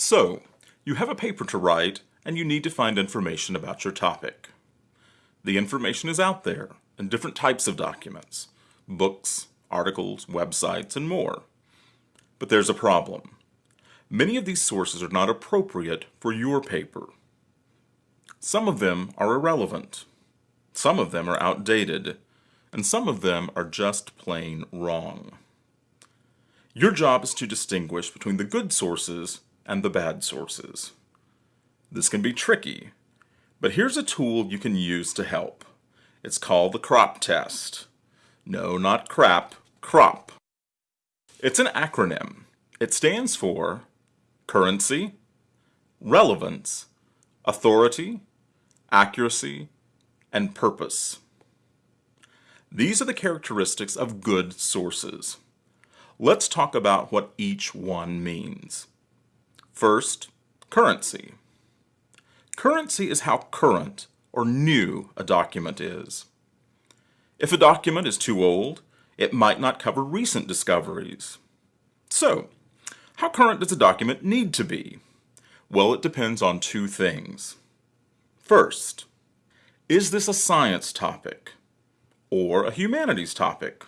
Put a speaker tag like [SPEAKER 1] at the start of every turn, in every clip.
[SPEAKER 1] So, you have a paper to write and you need to find information about your topic. The information is out there in different types of documents, books, articles, websites, and more. But there's a problem. Many of these sources are not appropriate for your paper. Some of them are irrelevant. Some of them are outdated. And some of them are just plain wrong. Your job is to distinguish between the good sources and the bad sources. This can be tricky, but here's a tool you can use to help. It's called the CRAAP test. No, not crap, CRAAP. It's an acronym. It stands for currency, relevance, authority, accuracy, and purpose. These are the characteristics of good sources. Let's talk about what each one means. First, currency. Currency is how current or new a document is. If a document is too old, it might not cover recent discoveries. So, how current does a document need to be? Well, it depends on two things. First, is this a science topic or a humanities topic?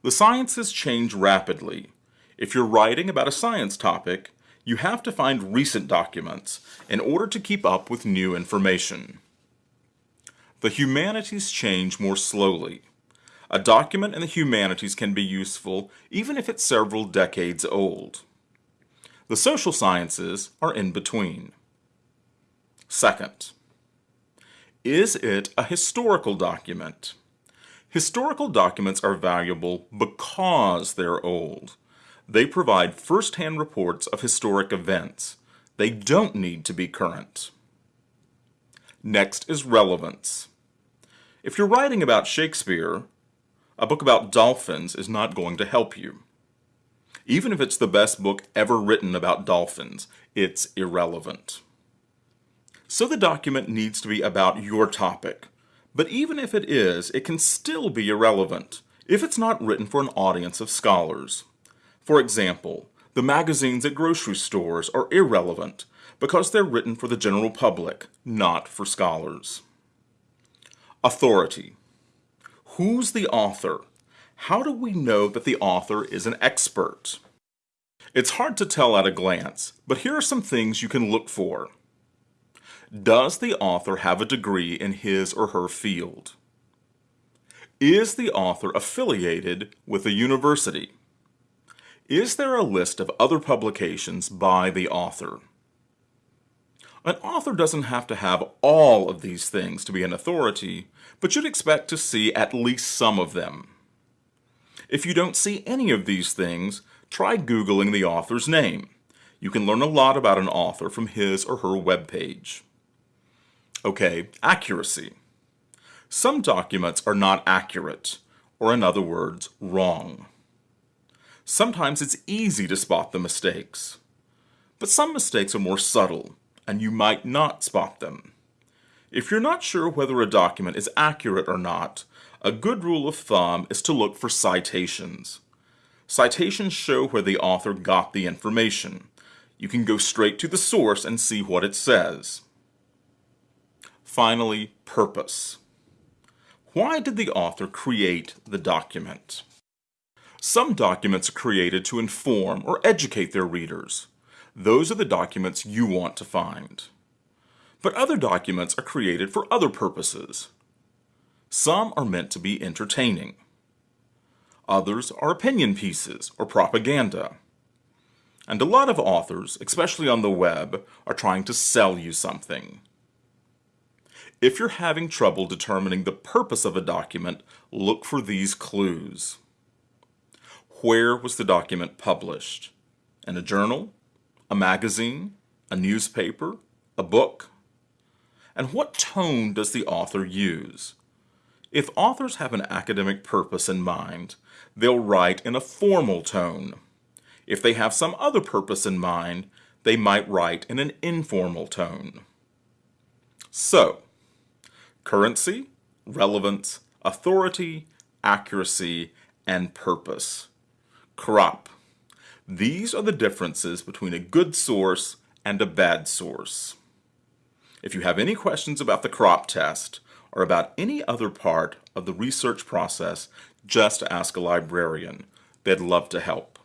[SPEAKER 1] The sciences change rapidly. If you're writing about a science topic, you have to find recent documents in order to keep up with new information. The humanities change more slowly. A document in the humanities can be useful even if it's several decades old. The social sciences are in between. Second, is it a historical document? Historical documents are valuable because they're old. They provide first-hand reports of historic events. They don't need to be current. Next is relevance. If you're writing about Shakespeare, a book about dolphins is not going to help you. Even if it's the best book ever written about dolphins, it's irrelevant. So the document needs to be about your topic. But even if it is, it can still be irrelevant if it's not written for an audience of scholars. For example, the magazines at grocery stores are irrelevant because they're written for the general public, not for scholars. Authority. Who's the author? How do we know that the author is an expert? It's hard to tell at a glance, but here are some things you can look for. Does the author have a degree in his or her field? Is the author affiliated with a university? Is there a list of other publications by the author? An author doesn't have to have all of these things to be an authority, but you'd expect to see at least some of them. If you don't see any of these things, try Googling the author's name. You can learn a lot about an author from his or her webpage. Okay, accuracy. Some documents are not accurate, or in other words, wrong. Sometimes it's easy to spot the mistakes. But some mistakes are more subtle, and you might not spot them. If you're not sure whether a document is accurate or not, a good rule of thumb is to look for citations. Citations show where the author got the information. You can go straight to the source and see what it says. Finally, purpose. Why did the author create the document? Some documents are created to inform or educate their readers. Those are the documents you want to find. But other documents are created for other purposes. Some are meant to be entertaining. Others are opinion pieces or propaganda. And a lot of authors, especially on the web, are trying to sell you something. If you're having trouble determining the purpose of a document, look for these clues. Where was the document published? In a journal? A magazine? A newspaper? A book? And what tone does the author use? If authors have an academic purpose in mind, they'll write in a formal tone. If they have some other purpose in mind, they might write in an informal tone. So, currency, relevance, authority, accuracy, and purpose. CRAAP. These are the differences between a good source and a bad source. If you have any questions about the CRAAP test or about any other part of the research process, just ask a librarian. They'd love to help.